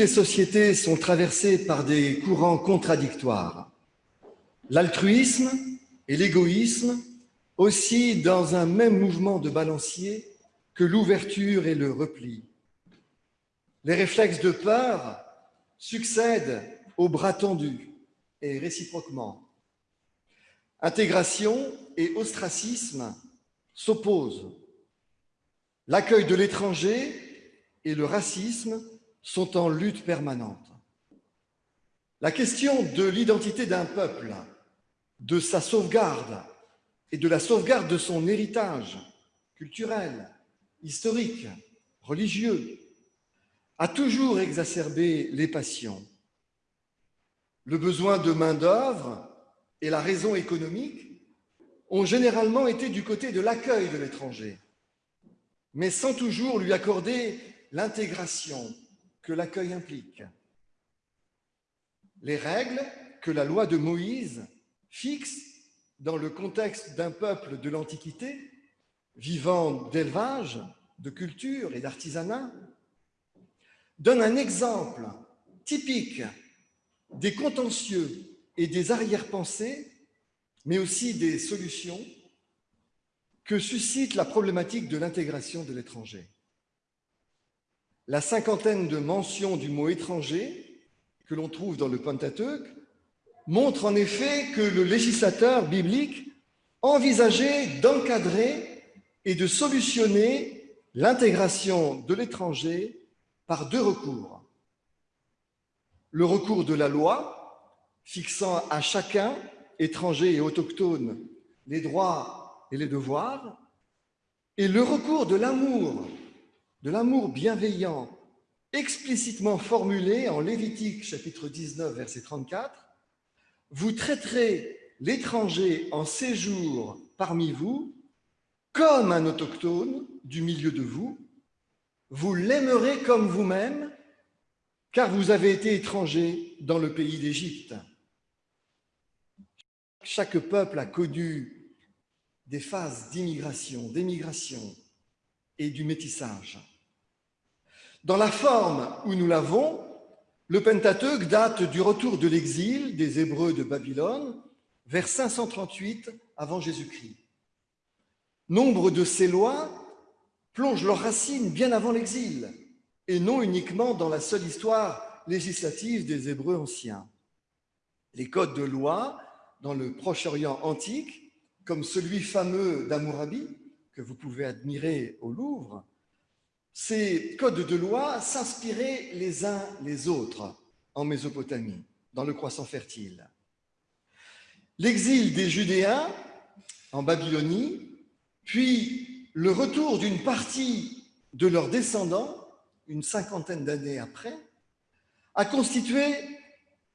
les sociétés sont traversées par des courants contradictoires. L'altruisme et l'égoïsme aussi dans un même mouvement de balancier que l'ouverture et le repli. Les réflexes de peur succèdent aux bras tendus et réciproquement. Intégration et ostracisme s'opposent. L'accueil de l'étranger et le racisme sont en lutte permanente. La question de l'identité d'un peuple, de sa sauvegarde et de la sauvegarde de son héritage culturel, historique, religieux, a toujours exacerbé les passions. Le besoin de main-d'œuvre et la raison économique ont généralement été du côté de l'accueil de l'étranger, mais sans toujours lui accorder l'intégration que l'accueil implique. Les règles que la loi de Moïse fixe dans le contexte d'un peuple de l'Antiquité, vivant d'élevage, de culture et d'artisanat, donnent un exemple typique des contentieux et des arrière-pensées, mais aussi des solutions que suscite la problématique de l'intégration de l'étranger. La cinquantaine de mentions du mot étranger que l'on trouve dans le Pentateuque montre en effet que le législateur biblique envisageait d'encadrer et de solutionner l'intégration de l'étranger par deux recours. Le recours de la loi, fixant à chacun, étranger et autochtone, les droits et les devoirs, et le recours de l'amour, de l'amour bienveillant, explicitement formulé en Lévitique chapitre 19, verset 34, vous traiterez l'étranger en séjour parmi vous comme un autochtone du milieu de vous. Vous l'aimerez comme vous-même, car vous avez été étranger dans le pays d'Égypte. Chaque peuple a connu des phases d'immigration, d'émigration et du métissage. Dans la forme où nous l'avons, le Pentateuque date du retour de l'exil des Hébreux de Babylone vers 538 avant Jésus-Christ. Nombre de ces lois plongent leurs racines bien avant l'exil et non uniquement dans la seule histoire législative des Hébreux anciens. Les codes de loi dans le Proche-Orient antique, comme celui fameux d'Amourabi, que vous pouvez admirer au Louvre, ces codes de loi s'inspiraient les uns les autres en Mésopotamie, dans le croissant fertile. L'exil des Judéens en Babylonie, puis le retour d'une partie de leurs descendants, une cinquantaine d'années après, a constitué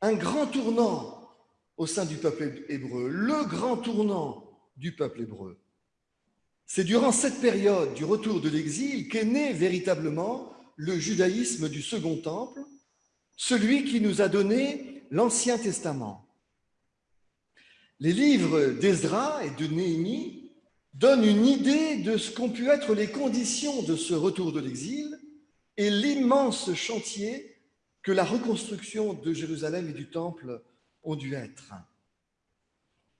un grand tournant au sein du peuple hébreu, le grand tournant du peuple hébreu. C'est durant cette période du retour de l'exil qu'est né véritablement le judaïsme du Second Temple, celui qui nous a donné l'Ancien Testament. Les livres d'Ezra et de Néhémie donnent une idée de ce qu'ont pu être les conditions de ce retour de l'exil et l'immense chantier que la reconstruction de Jérusalem et du Temple ont dû être.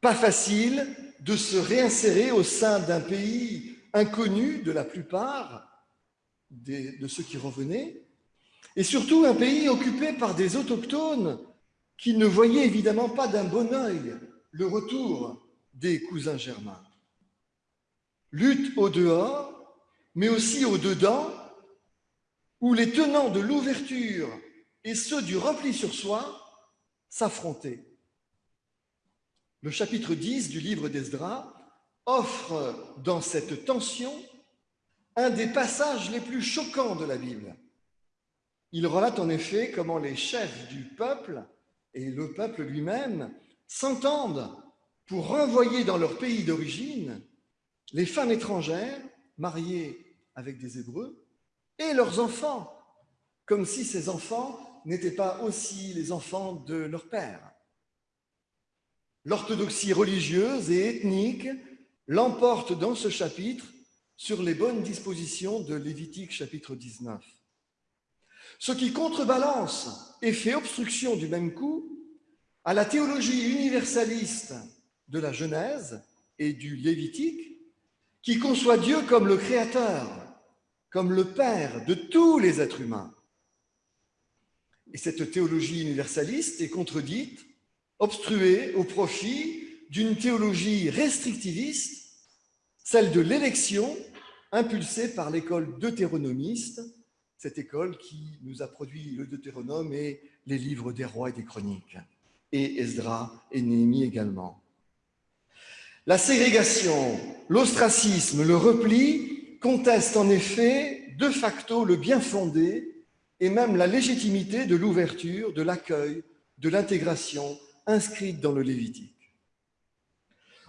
Pas facile de se réinsérer au sein d'un pays inconnu de la plupart de ceux qui revenaient, et surtout un pays occupé par des autochtones qui ne voyaient évidemment pas d'un bon œil le retour des cousins germains. Lutte au dehors, mais aussi au dedans, où les tenants de l'ouverture et ceux du repli sur soi s'affrontaient le chapitre 10 du livre d'Esdras offre dans cette tension un des passages les plus choquants de la Bible. Il relate en effet comment les chefs du peuple et le peuple lui-même s'entendent pour renvoyer dans leur pays d'origine les femmes étrangères mariées avec des Hébreux et leurs enfants, comme si ces enfants n'étaient pas aussi les enfants de leur père. L'orthodoxie religieuse et ethnique l'emporte dans ce chapitre sur les bonnes dispositions de Lévitique chapitre 19. ce qui contrebalance et fait obstruction du même coup à la théologie universaliste de la Genèse et du Lévitique, qui conçoit Dieu comme le Créateur, comme le Père de tous les êtres humains. Et cette théologie universaliste est contredite, obstruée au profit d'une théologie restrictiviste, celle de l'élection, impulsée par l'école deutéronomiste, cette école qui nous a produit le Deutéronome et les livres des rois et des chroniques, et Esdra et Néhémie également. La ségrégation, l'ostracisme, le repli contestent en effet de facto le bien fondé et même la légitimité de l'ouverture, de l'accueil, de l'intégration inscrite dans le Lévitique.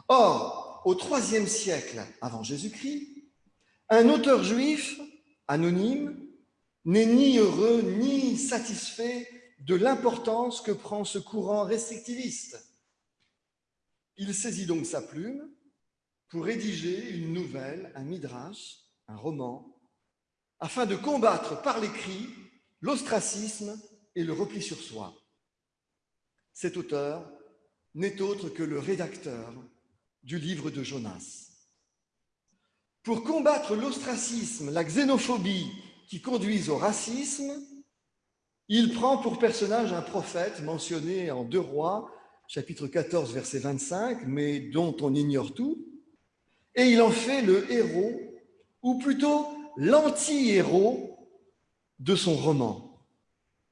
Or, au IIIe siècle avant Jésus-Christ, un auteur juif anonyme n'est ni heureux ni satisfait de l'importance que prend ce courant restrictiviste. Il saisit donc sa plume pour rédiger une nouvelle, un midrash, un roman, afin de combattre par l'écrit l'ostracisme et le repli sur soi. Cet auteur n'est autre que le rédacteur du livre de Jonas. Pour combattre l'ostracisme, la xénophobie qui conduisent au racisme, il prend pour personnage un prophète mentionné en Deux Rois, chapitre 14, verset 25, mais dont on ignore tout, et il en fait le héros, ou plutôt l'anti-héros de son roman.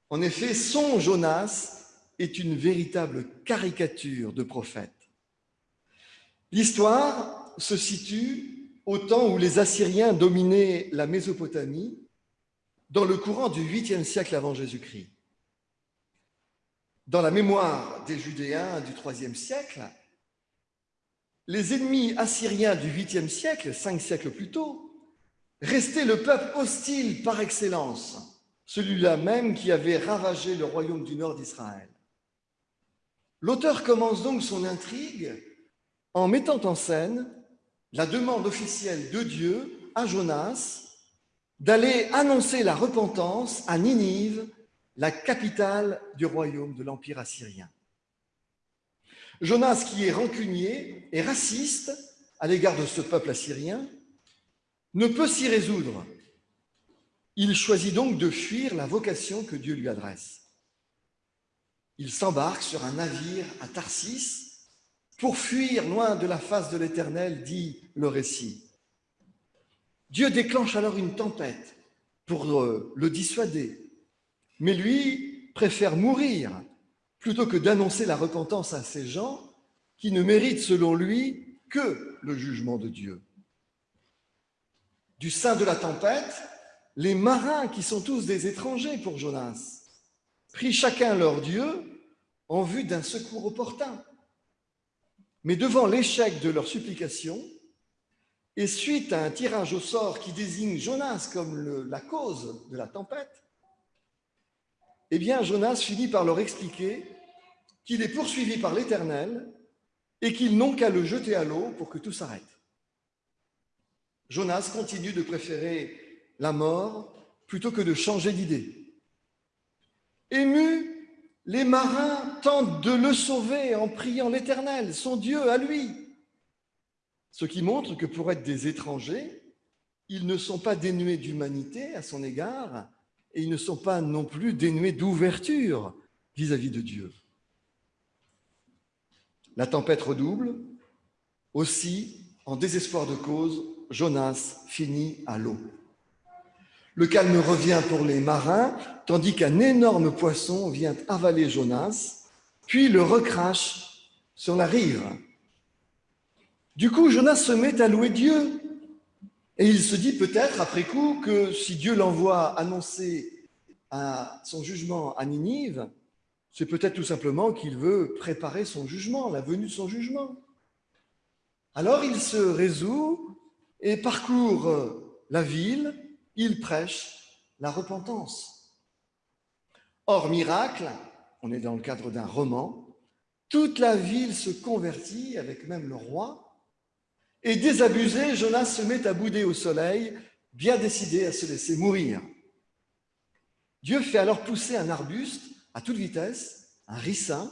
En effet, son Jonas est une véritable caricature de prophète. L'histoire se situe au temps où les Assyriens dominaient la Mésopotamie, dans le courant du 8e siècle avant Jésus-Christ. Dans la mémoire des Judéens du 3e siècle, les ennemis assyriens du 8e siècle, cinq siècles plus tôt, restait le peuple hostile par excellence, celui-là même qui avait ravagé le royaume du nord d'Israël. L'auteur commence donc son intrigue en mettant en scène la demande officielle de Dieu à Jonas d'aller annoncer la repentance à Ninive, la capitale du royaume de l'Empire assyrien. Jonas, qui est rancunier et raciste à l'égard de ce peuple assyrien, ne peut s'y résoudre. Il choisit donc de fuir la vocation que Dieu lui adresse. Il s'embarque sur un navire à Tarsis pour fuir loin de la face de l'Éternel, dit le récit. Dieu déclenche alors une tempête pour euh, le dissuader, mais lui préfère mourir plutôt que d'annoncer la repentance à ces gens qui ne méritent selon lui que le jugement de Dieu du sein de la tempête, les marins, qui sont tous des étrangers pour Jonas, prient chacun leur Dieu en vue d'un secours opportun. Mais devant l'échec de leur supplication, et suite à un tirage au sort qui désigne Jonas comme la cause de la tempête, eh bien Jonas finit par leur expliquer qu'il est poursuivi par l'Éternel et qu'ils n'ont qu'à le jeter à l'eau pour que tout s'arrête. Jonas continue de préférer la mort plutôt que de changer d'idée. Émus, les marins tentent de le sauver en priant l'Éternel, son Dieu à lui. Ce qui montre que pour être des étrangers, ils ne sont pas dénués d'humanité à son égard et ils ne sont pas non plus dénués d'ouverture vis-à-vis de Dieu. La tempête redouble. Aussi, en désespoir de cause, Jonas finit à l'eau. Le calme revient pour les marins, tandis qu'un énorme poisson vient avaler Jonas, puis le recrache sur la rive. Du coup, Jonas se met à louer Dieu, et il se dit peut-être, après coup, que si Dieu l'envoie annoncer son jugement à Ninive, c'est peut-être tout simplement qu'il veut préparer son jugement, la venue de son jugement. Alors il se résout et parcourt la ville, il prêche la repentance. Or, miracle, on est dans le cadre d'un roman, toute la ville se convertit, avec même le roi, et désabusé, Jonas se met à bouder au soleil, bien décidé à se laisser mourir. Dieu fait alors pousser un arbuste à toute vitesse, un ricin,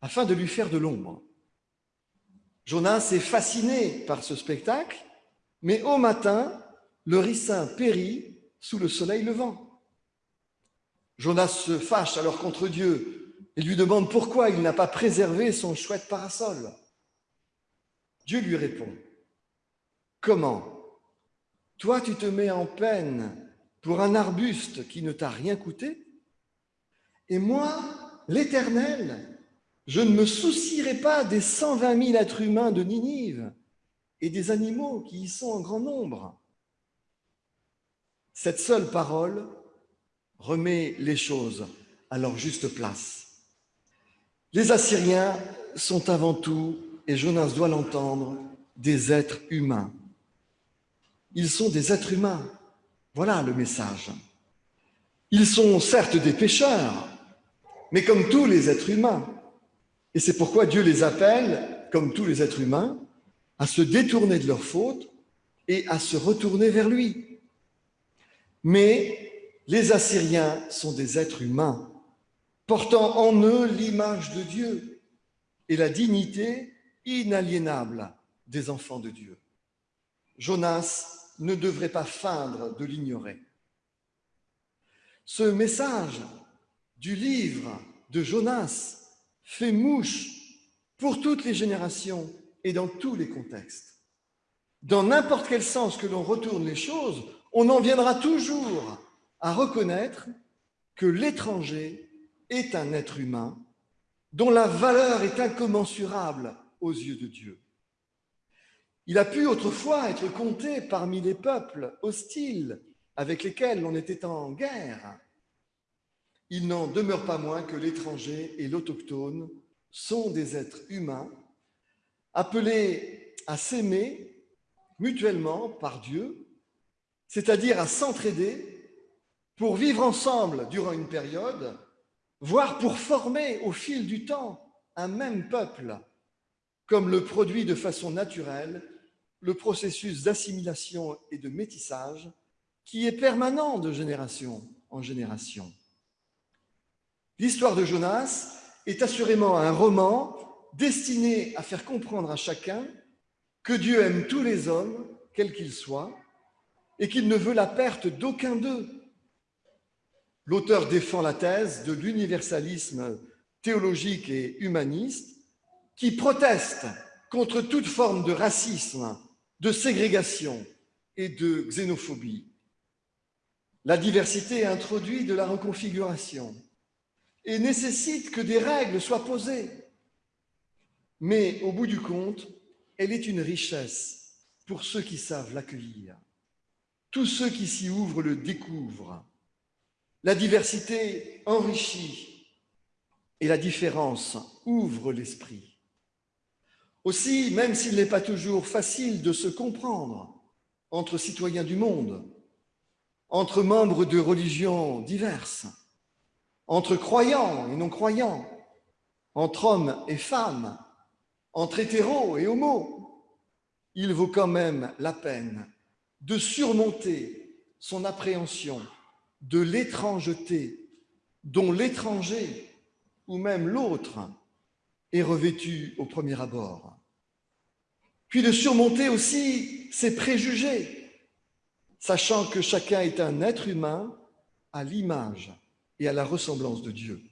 afin de lui faire de l'ombre. Jonas est fasciné par ce spectacle, mais au matin, le ricin périt sous le soleil levant. Jonas se fâche alors contre Dieu et lui demande pourquoi il n'a pas préservé son chouette parasol. Dieu lui répond, Comment? Toi tu te mets en peine pour un arbuste qui ne t'a rien coûté? Et moi, l'Éternel, je ne me soucierai pas des 120 000 êtres humains de Ninive et des animaux qui y sont en grand nombre. Cette seule parole remet les choses à leur juste place. Les Assyriens sont avant tout, et Jonas doit l'entendre, des êtres humains. Ils sont des êtres humains. Voilà le message. Ils sont certes des pécheurs, mais comme tous les êtres humains. Et c'est pourquoi Dieu les appelle, comme tous les êtres humains, à se détourner de leurs fautes et à se retourner vers lui. Mais les Assyriens sont des êtres humains, portant en eux l'image de Dieu et la dignité inaliénable des enfants de Dieu. Jonas ne devrait pas feindre de l'ignorer. Ce message du livre de Jonas fait mouche pour toutes les générations et dans tous les contextes. Dans n'importe quel sens que l'on retourne les choses, on en viendra toujours à reconnaître que l'étranger est un être humain dont la valeur est incommensurable aux yeux de Dieu. Il a pu autrefois être compté parmi les peuples hostiles avec lesquels on était en guerre. Il n'en demeure pas moins que l'étranger et l'autochtone sont des êtres humains appelés à s'aimer mutuellement par Dieu, c'est-à-dire à s'entraider pour vivre ensemble durant une période, voire pour former au fil du temps un même peuple, comme le produit de façon naturelle le processus d'assimilation et de métissage qui est permanent de génération en génération. L'histoire de Jonas est assurément un roman destiné à faire comprendre à chacun que Dieu aime tous les hommes, quels qu'ils soient, et qu'il ne veut la perte d'aucun d'eux. L'auteur défend la thèse de l'universalisme théologique et humaniste qui proteste contre toute forme de racisme de ségrégation et de xénophobie. La diversité introduit de la reconfiguration et nécessite que des règles soient posées. Mais au bout du compte, elle est une richesse pour ceux qui savent l'accueillir. Tous ceux qui s'y ouvrent le découvrent. La diversité enrichit et la différence ouvre l'esprit. Aussi, même s'il n'est pas toujours facile de se comprendre entre citoyens du monde, entre membres de religions diverses, entre croyants et non-croyants, entre hommes et femmes, entre hétéros et homos, il vaut quand même la peine de surmonter son appréhension de l'étrangeté dont l'étranger ou même l'autre est revêtu au premier abord puis de surmonter aussi ses préjugés, sachant que chacun est un être humain à l'image et à la ressemblance de Dieu.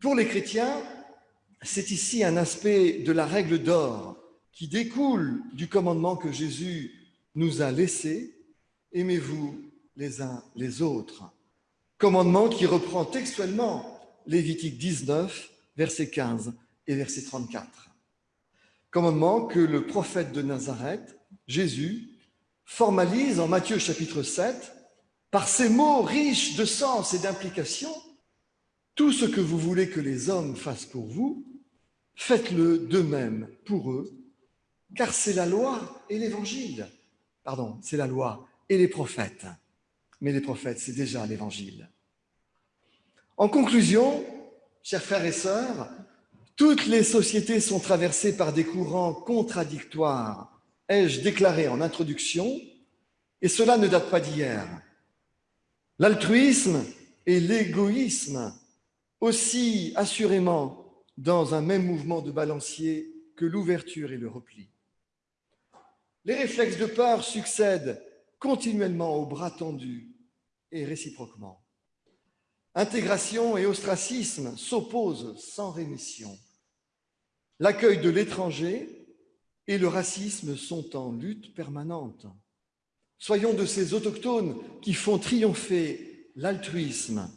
Pour les chrétiens, c'est ici un aspect de la règle d'or qui découle du commandement que Jésus nous a laissé, aimez-vous les uns les autres. Commandement qui reprend textuellement Lévitique 19, verset 15 et verset 34 commandement que le prophète de Nazareth, Jésus, formalise en Matthieu chapitre 7 par ces mots riches de sens et d'implication. Tout ce que vous voulez que les hommes fassent pour vous, faites-le de même pour eux, car c'est la loi et l'évangile. Pardon, c'est la loi et les prophètes. Mais les prophètes, c'est déjà l'évangile. En conclusion, chers frères et sœurs, toutes les sociétés sont traversées par des courants contradictoires, ai-je déclaré en introduction, et cela ne date pas d'hier. L'altruisme et l'égoïsme aussi assurément dans un même mouvement de balancier que l'ouverture et le repli. Les réflexes de peur succèdent continuellement aux bras tendus et réciproquement. Intégration et ostracisme s'opposent sans rémission. L'accueil de l'étranger et le racisme sont en lutte permanente. Soyons de ces autochtones qui font triompher l'altruisme,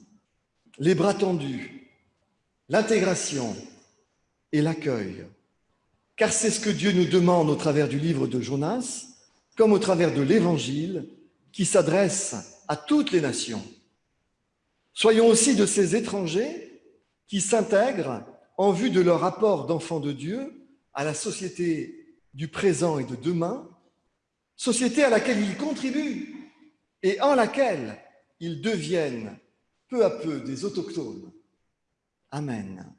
les bras tendus, l'intégration et l'accueil. Car c'est ce que Dieu nous demande au travers du livre de Jonas, comme au travers de l'Évangile, qui s'adresse à toutes les nations. Soyons aussi de ces étrangers qui s'intègrent en vue de leur apport d'enfants de Dieu à la société du présent et de demain, société à laquelle ils contribuent et en laquelle ils deviennent peu à peu des autochtones. Amen.